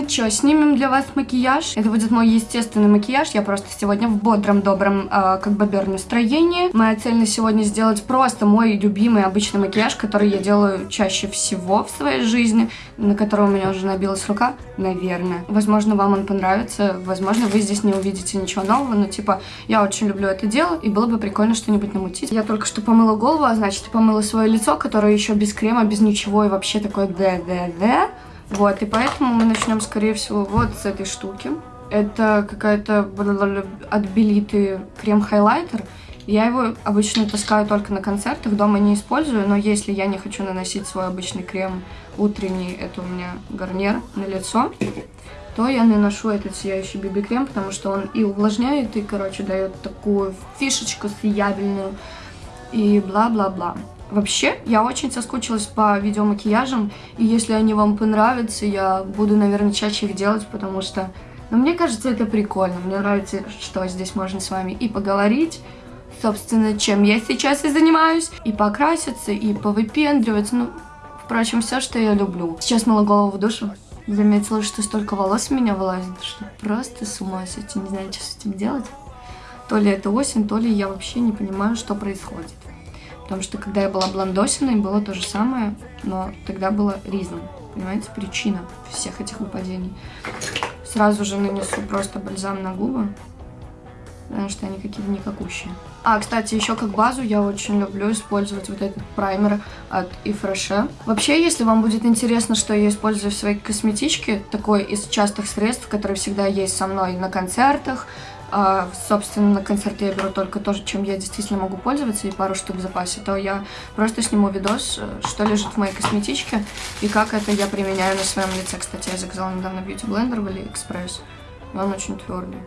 Ну что, снимем для вас макияж. Это будет мой естественный макияж. Я просто сегодня в бодром, добром, э, как бобер настроении. Моя цель на сегодня сделать просто мой любимый обычный макияж, который я делаю чаще всего в своей жизни, на который у меня уже набилась рука, наверное. Возможно, вам он понравится, возможно, вы здесь не увидите ничего нового, но типа я очень люблю это дело, и было бы прикольно что-нибудь намутить. Я только что помыла голову, а значит помыла свое лицо, которое еще без крема, без ничего и вообще такое да-да-да. Вот, и поэтому мы начнем, скорее всего, вот с этой штуки. Это какая-то отбелитый крем-хайлайтер. Я его обычно таскаю только на концертах, дома не использую, но если я не хочу наносить свой обычный крем утренний, это у меня гарнир на лицо, то я наношу этот сияющий биби-крем, потому что он и увлажняет, и, короче, дает такую фишечку сиябельную, и бла-бла-бла. Вообще, я очень соскучилась по видеомакияжам, и если они вам понравятся, я буду, наверное, чаще их делать, потому что, ну, мне кажется, это прикольно. Мне нравится, что здесь можно с вами и поговорить, собственно, чем я сейчас и занимаюсь, и покраситься, и повыпендриваться, ну, впрочем, все, что я люблю. Сейчас мыла голову в душу, заметила, что столько волос у меня вылазит, что просто с ума сойти, не знаю, что с этим делать. То ли это осень, то ли я вообще не понимаю, что происходит. Потому что когда я была блондосиной, было то же самое, но тогда было ризом. Понимаете, причина всех этих выпадений. Сразу же нанесу просто бальзам на губы, потому что они какие-то никакущие. А, кстати, еще как базу я очень люблю использовать вот этот праймер от Ифреше. Вообще, если вам будет интересно, что я использую в своей косметичке, такой из частых средств, который всегда есть со мной на концертах, а, собственно, на концерте я беру только то, чем я действительно могу пользоваться, и пару штук в запасе, то я просто сниму видос, э, что лежит в моей косметичке, и как это я применяю на своем лице. Кстати, я заказала недавно бьюти блендер в AliExpress, и он очень твердый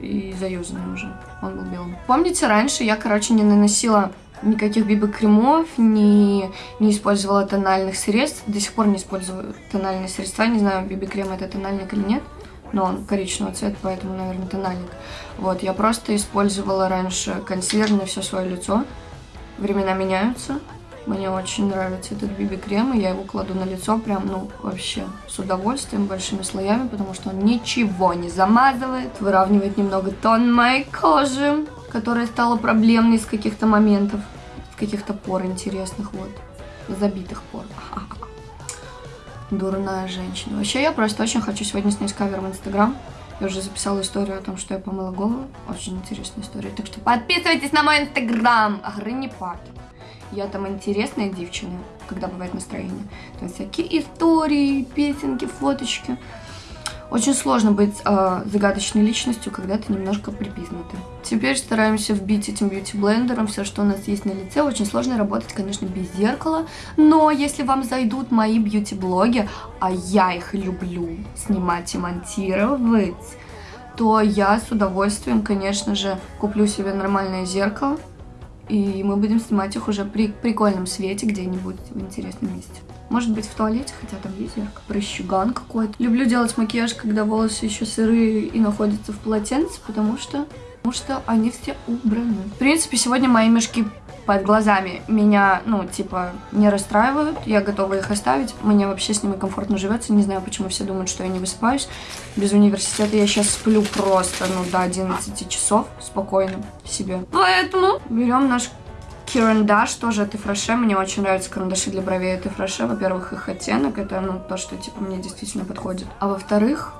и заюзанный уже, он был белым. Помните, раньше я, короче, не наносила никаких биби-кремов, не, не использовала тональных средств, до сих пор не использую тональные средства, не знаю, биби-крем это тональник или нет, но он коричневого цвета, поэтому, наверное, тональник. Вот, я просто использовала раньше консилер на все свое лицо. Времена меняются. Мне очень нравится этот биби-крем, и я его кладу на лицо прям, ну, вообще с удовольствием, большими слоями, потому что он ничего не замазывает, выравнивает немного тон моей кожи, которая стала проблемной с каких-то моментов, с каких-то пор интересных, вот, забитых пор. Дурная женщина. Вообще, я просто очень хочу сегодня снять кавер в Инстаграм. Я уже записала историю о том, что я помыла голову. Очень интересная история. Так что подписывайтесь на мой Инстаграм. Агрынипат. Я там интересная девчина, когда бывает настроение. Там всякие истории, песенки, фоточки. Очень сложно быть э, загадочной личностью, когда ты немножко припизнутый. Теперь стараемся вбить этим бьюти-блендером все, что у нас есть на лице. Очень сложно работать, конечно, без зеркала. Но если вам зайдут мои бьюти-блоги, а я их люблю снимать и монтировать, то я с удовольствием, конечно же, куплю себе нормальное зеркало. И мы будем снимать их уже при прикольном свете где-нибудь в интересном месте. Может быть в туалете, хотя там есть зеркало. Прыщуган какой-то. Люблю делать макияж, когда волосы еще сырые и находятся в полотенце, потому что, потому что они все убраны. В принципе, сегодня мои мешки под глазами меня, ну, типа, не расстраивают. Я готова их оставить. Мне вообще с ними комфортно живется. Не знаю, почему все думают, что я не высыпаюсь. Без университета я сейчас сплю просто, ну, до 11 часов спокойно себе. Поэтому берем наш Карандаш тоже от Ифраше. Мне очень нравятся карандаши для бровей от Ифраше. Во-первых, их оттенок. Это, ну, то, что, типа, мне действительно подходит. А во-вторых,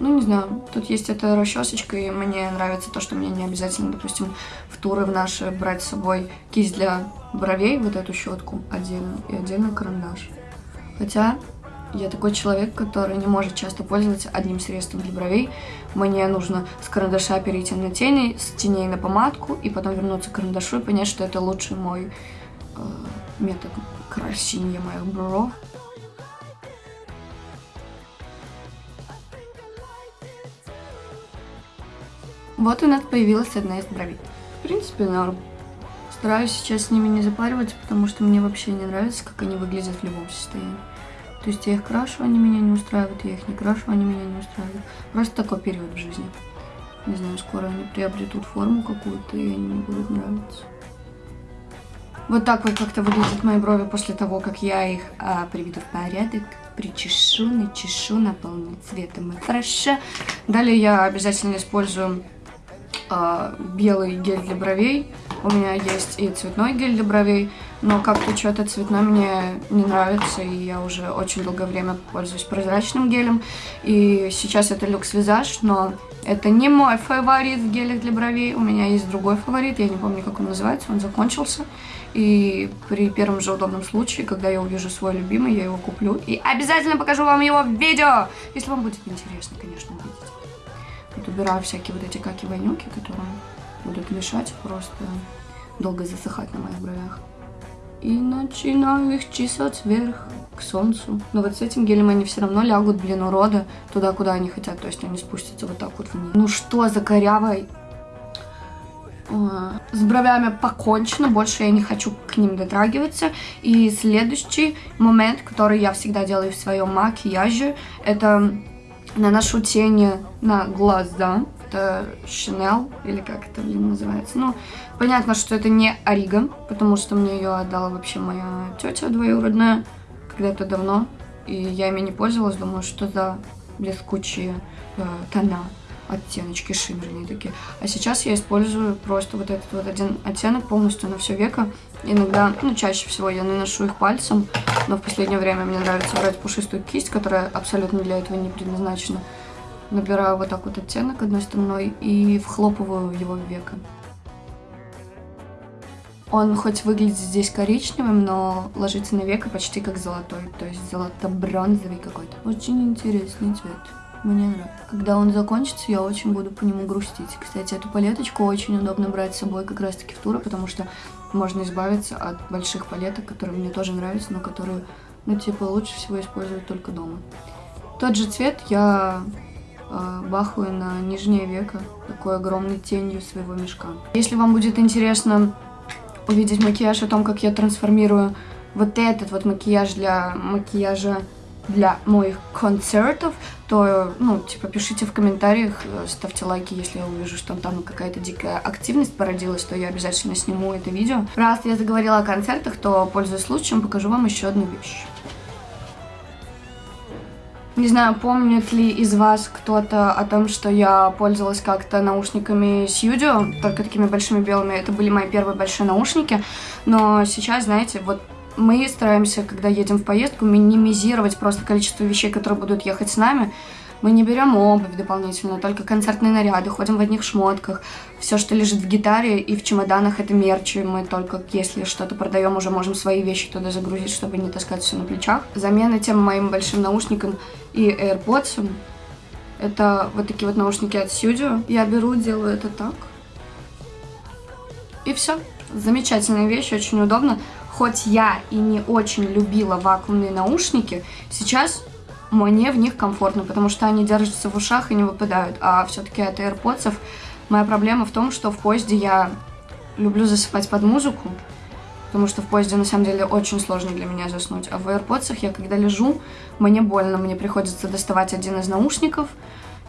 ну, не знаю, тут есть эта расчесочка, и мне нравится то, что мне не обязательно, допустим, в туры в наши брать с собой кисть для бровей, вот эту щетку отдельно, и отдельно карандаш. Хотя я такой человек, который не может часто пользоваться одним средством для бровей. Мне нужно с карандаша перейти на тени, с теней на помадку, и потом вернуться к карандашу и понять, что это лучший мой э, метод красения моих бров. Вот у нас появилась одна из бровей. В принципе, норм. Стараюсь сейчас с ними не запариваться, потому что мне вообще не нравится, как они выглядят в любом состоянии. То есть я их крашу, они меня не устраивают, я их не крашу, они меня не устраивают. Просто такой период в жизни. Не знаю, скоро они приобретут форму какую-то, и они мне будут нравиться. Вот так вот как-то выглядят мои брови после того, как я их а, приведу в порядок, причешу, начешу, наполню цветом и хорошо. Далее я обязательно использую а, белый гель для бровей. У меня есть и цветной гель для бровей, но как-то что-то цветной мне не нравится, и я уже очень долгое время пользуюсь прозрачным гелем. И сейчас это люкс визаж, но это не мой фаворит в гелях для бровей. У меня есть другой фаворит, я не помню, как он называется, он закончился. И при первом же удобном случае, когда я увижу свой любимый, я его куплю. И обязательно покажу вам его в видео, если вам будет интересно, конечно, увидеть. Убираю всякие вот эти каки-вонюки, которые будут мешать просто долго засыхать на моих бровях. И начинаю их чесать вверх к солнцу. Но вот с этим гелем они все равно лягут, блин, урода, туда, куда они хотят. То есть они спустятся вот так вот вниз. Ну что за корявой? С бровями покончено, больше я не хочу к ним дотрагиваться. И следующий момент, который я всегда делаю в своем макияже, это наношу тени на глаза это Chanel, или как это, блин, называется. Ну, понятно, что это не Ориго, потому что мне ее отдала вообще моя тетя двоюродная когда-то давно. И я ими не пользовалась, думаю, что за блескучие э, тона, оттеночки шиммерные такие. А сейчас я использую просто вот этот вот один оттенок полностью на все веко. Иногда, ну, чаще всего я наношу их пальцем, но в последнее время мне нравится брать пушистую кисть, которая абсолютно для этого не предназначена набираю вот так вот оттенок одной стороной и вхлопываю его в веко. Он хоть выглядит здесь коричневым, но ложится на веко почти как золотой, то есть золото-бронзовый какой-то. Очень интересный цвет. Мне нравится. Когда он закончится, я очень буду по нему грустить. Кстати, эту палеточку очень удобно брать с собой как раз-таки в туры, потому что можно избавиться от больших палеток, которые мне тоже нравятся, но которые, ну, типа, лучше всего использовать только дома. Тот же цвет я э, бахаю на нижнее веко такой огромной тенью своего мешка. Если вам будет интересно увидеть макияж о том, как я трансформирую вот этот вот макияж для макияжа для моих концертов, то, ну, типа, пишите в комментариях, ставьте лайки, если я увижу, что там какая-то дикая активность породилась, то я обязательно сниму это видео. Раз я заговорила о концертах, то, пользуясь случаем, покажу вам еще одну вещь. Не знаю, помнит ли из вас кто-то о том, что я пользовалась как-то наушниками Studio, только такими большими белыми. Это были мои первые большие наушники. Но сейчас, знаете, вот мы стараемся, когда едем в поездку, минимизировать просто количество вещей, которые будут ехать с нами. Мы не берем обувь дополнительно, только концертные наряды, ходим в одних шмотках. Все, что лежит в гитаре и в чемоданах, это мерч. И мы только, если что-то продаем, уже можем свои вещи туда загрузить, чтобы не таскать все на плечах. Замена тем моим большим наушникам и AirPods. Это вот такие вот наушники от Studio. Я беру, делаю это так. И все. Замечательная вещь, очень удобно. Хоть я и не очень любила вакуумные наушники, сейчас мне в них комфортно, потому что они держатся в ушах и не выпадают. А все-таки от AirPods моя проблема в том, что в поезде я люблю засыпать под музыку, потому что в поезде на самом деле очень сложно для меня заснуть. А в AirPods я когда лежу, мне больно, мне приходится доставать один из наушников.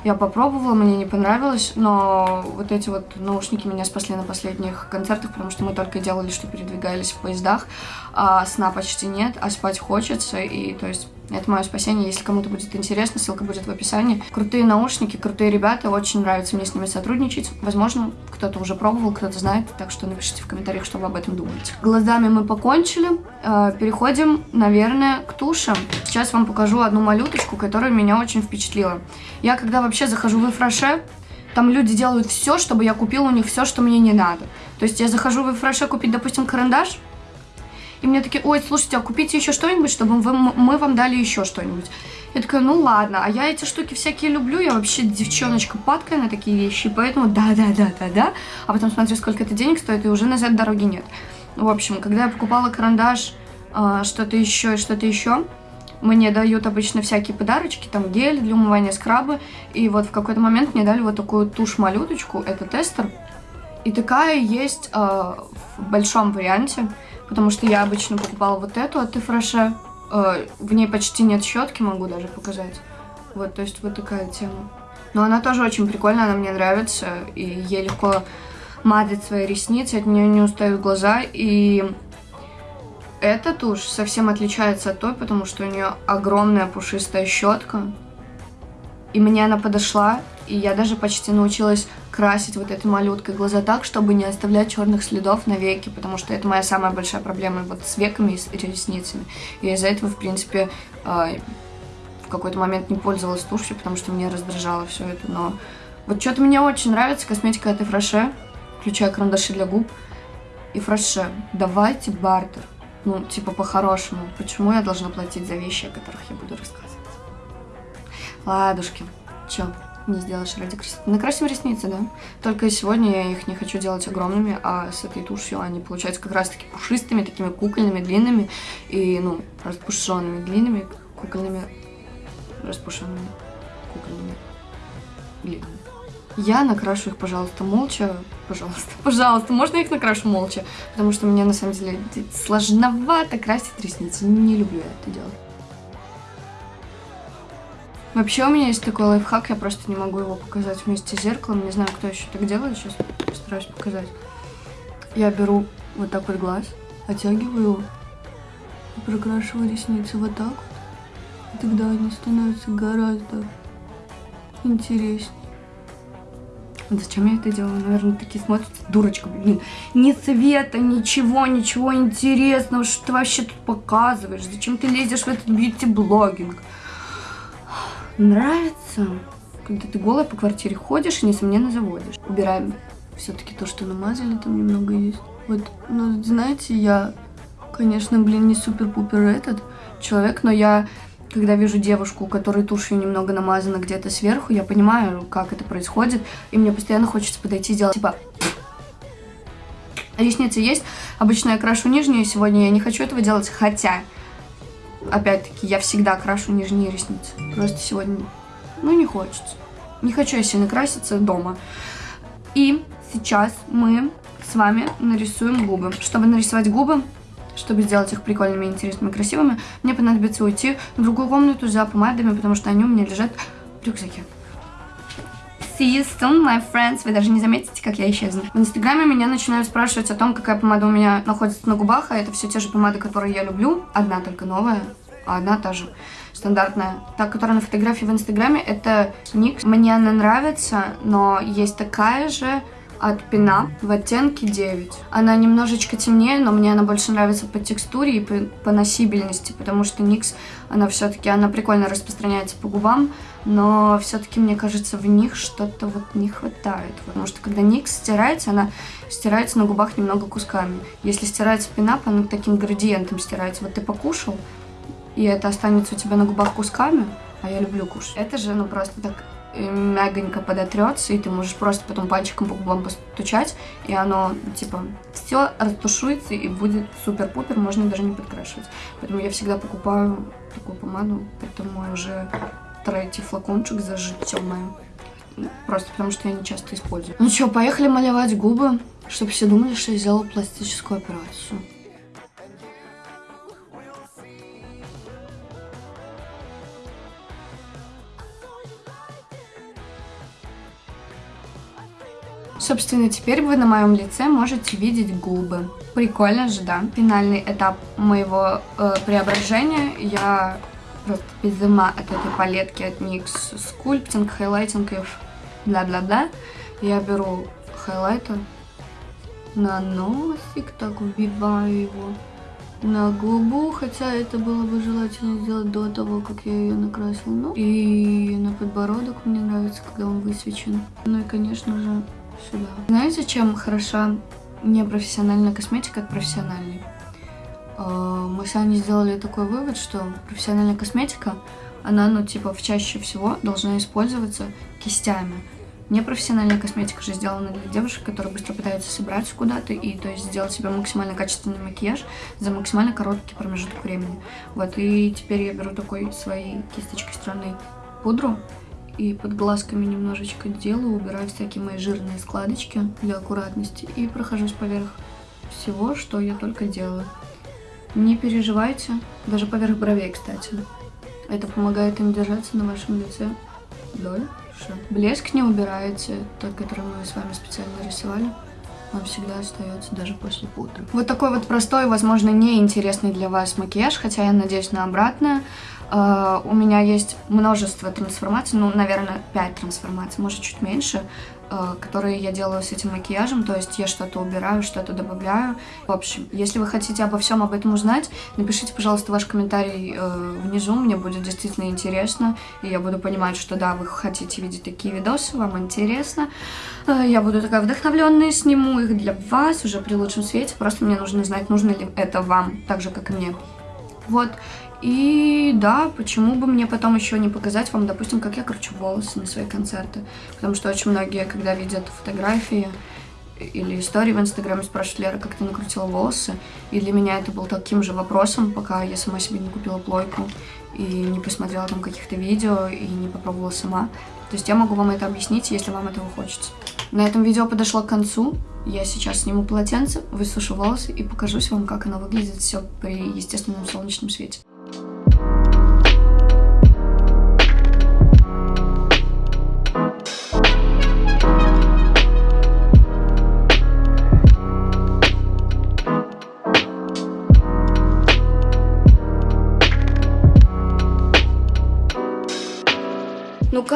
Я попробовала, мне не понравилось, но вот эти вот наушники меня спасли на последних концертах, потому что мы только делали, что передвигались в поездах, а сна почти нет, а спать хочется, и то есть это мое спасение. Если кому-то будет интересно, ссылка будет в описании. Крутые наушники, крутые ребята. Очень нравится мне с ними сотрудничать. Возможно, кто-то уже пробовал, кто-то знает. Так что напишите в комментариях, что вы об этом думаете. Глазами мы покончили. Э, переходим, наверное, к тушам. Сейчас вам покажу одну малюточку, которая меня очень впечатлила. Я когда вообще захожу в Эфраше, там люди делают все, чтобы я купила у них все, что мне не надо. То есть я захожу в Эфраше купить, допустим, карандаш, и мне такие, ой, слушайте, а купите еще что-нибудь, чтобы вы, мы вам дали еще что-нибудь. Я такая, ну ладно, а я эти штуки всякие люблю, я вообще девчоночка падкая на такие вещи, поэтому да-да-да-да-да. А потом смотрю, сколько это денег стоит, и уже назад дороги нет. В общем, когда я покупала карандаш, э, что-то еще и что-то еще, мне дают обычно всякие подарочки, там гель для умывания, скрабы, и вот в какой-то момент мне дали вот такую тушь-малюточку, это тестер, и такая есть э, в большом варианте, потому что я обычно покупала вот эту от Тефреше. Э, в ней почти нет щетки, могу даже показать. Вот, то есть вот такая тема. Но она тоже очень прикольная, она мне нравится, и ей легко мазать свои ресницы, от нее не устают глаза, и эта тушь совсем отличается от той, потому что у нее огромная пушистая щетка. И мне она подошла, и я даже почти научилась красить вот этой малюткой глаза так, чтобы не оставлять черных следов на веки, потому что это моя самая большая проблема вот с веками и с ресницами. И из-за этого, в принципе, э, в какой-то момент не пользовалась тушью, потому что мне раздражало все это. Но вот что-то мне очень нравится косметика этой Фреше, включая карандаши для губ. И Фреше, давайте бартер. Ну, типа по-хорошему. Почему я должна платить за вещи, о которых я буду рассказывать? Ладушки, чё, не сделаешь ради красоты? Накрасим ресницы, да? Только сегодня я их не хочу делать огромными, а с этой тушью они получаются как раз-таки пушистыми, такими кукольными, длинными и, ну, распушенными, длинными, кукольными, распушенными, кукольными, длинными. Я накрашу их, пожалуйста, молча. Пожалуйста, пожалуйста, можно я их накрашу молча? Потому что мне, на самом деле, сложновато красить ресницы. Не люблю я это делать. Вообще у меня есть такой лайфхак, я просто не могу его показать вместе с зеркалом. Не знаю, кто еще так делает, сейчас постараюсь показать. Я беру вот так вот глаз, оттягиваю его прокрашиваю ресницы вот так вот. И тогда они становятся гораздо интереснее. Зачем я это делаю? Наверное, такие смотрятся. Дурочка, блин. Ни цвета, ничего, ничего интересного. Что ты вообще тут показываешь? Зачем ты лезешь в этот бьюти-блогинг? Нравится, когда ты голая по квартире ходишь и, несомненно, заводишь. Убираем все-таки то, что намазали, там немного есть. Вот, ну, знаете, я, конечно, блин, не супер-пупер этот человек, но я когда вижу девушку, у которой тушью немного намазана где-то сверху, я понимаю, как это происходит, и мне постоянно хочется подойти и сделать, типа, ресницы есть, обычно я крашу нижние, сегодня я не хочу этого делать, хотя, опять-таки, я всегда крашу нижние ресницы, просто сегодня, ну, не хочется, не хочу я сильно краситься дома. И сейчас мы с вами нарисуем губы. Чтобы нарисовать губы, чтобы сделать их прикольными, интересными, красивыми, мне понадобится уйти в другую комнату за помадами, потому что они у меня лежат в рюкзаке. See you soon, my friends. Вы даже не заметите, как я исчезну. В инстаграме меня начинают спрашивать о том, какая помада у меня находится на губах, а это все те же помады, которые я люблю. Одна только новая, а одна та же стандартная. Та, которая на фотографии в инстаграме, это NYX. Мне она нравится, но есть такая же от Пина в оттенке 9. Она немножечко темнее, но мне она больше нравится по текстуре и по, по носибельности, потому что NYX, она все-таки, она прикольно распространяется по губам, но все-таки, мне кажется, в них что-то вот не хватает. Потому что когда NYX стирается, она стирается на губах немного кусками. Если стирается пинап, она таким градиентом стирается. Вот ты покушал, и это останется у тебя на губах кусками, а я люблю кушать. Это же, ну, просто так мягонько подотрется, и ты можешь просто потом пальчиком по губам постучать, и оно, типа, все растушуется и будет супер-пупер, можно даже не подкрашивать. Поэтому я всегда покупаю такую помаду, это мой уже третий флакончик за житье мое. Просто потому, что я не часто использую. Ну что, поехали малевать губы, чтобы все думали, что я сделала пластическую операцию. Собственно, теперь вы на моем лице можете видеть губы. Прикольно же, да? Финальный этап моего э, преображения. Я просто без ума от этой палетки от NYX sculpting, highlighting и бла-бла-бла. Я беру хайлайтер на носик, так вбиваю его на губу, хотя это было бы желательно сделать до того, как я ее накрасила. Ну, и на подбородок мне нравится, когда он высвечен. Ну и, конечно же, сюда. Знаете, чем хороша непрофессиональная косметика от профессиональной? А, мы с Аней сделали такой вывод, что профессиональная косметика, она, ну, типа, чаще всего должна использоваться кистями. Непрофессиональная косметика же сделана для девушек, которые быстро пытаются собраться куда-то и, то есть, сделать себе максимально качественный макияж за максимально короткий промежуток времени. Вот, и теперь я беру такой своей кисточкой стороны пудру и под глазками немножечко делаю, убираю всякие мои жирные складочки для аккуратности и прохожусь поверх всего, что я только делаю. Не переживайте, даже поверх бровей, кстати. Это помогает им держаться на вашем лице дольше. Блеск не убираете, тот, который мы с вами специально рисовали. он всегда остается даже после пудры. Вот такой вот простой, возможно, неинтересный для вас макияж, хотя я надеюсь на обратное. Uh, у меня есть множество трансформаций, ну, наверное, 5 трансформаций, может, чуть меньше, uh, которые я делаю с этим макияжем, то есть я что-то убираю, что-то добавляю. В общем, если вы хотите обо всем об этом узнать, напишите, пожалуйста, ваш комментарий uh, внизу, мне будет действительно интересно, и я буду понимать, что да, вы хотите видеть такие видосы, вам интересно. Я буду такая вдохновленная, сниму их для вас уже при лучшем свете, просто мне нужно знать, нужно ли это вам, так же, как и мне. Вот, и да, почему бы мне потом еще не показать вам, допустим, как я кручу волосы на свои концерты. Потому что очень многие, когда видят фотографии или истории в Инстаграме, спрашивают, Лера, как ты накрутила волосы? И для меня это был таким же вопросом, пока я сама себе не купила плойку и не посмотрела там каких-то видео и не попробовала сама. То есть я могу вам это объяснить, если вам этого хочется. На этом видео подошло к концу. Я сейчас сниму полотенце, высушу волосы и покажусь вам, как оно выглядит все при естественном солнечном свете.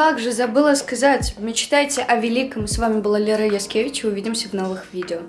Как же, забыла сказать. Мечтайте о великом. С вами была Лера Яскевич. Увидимся в новых видео.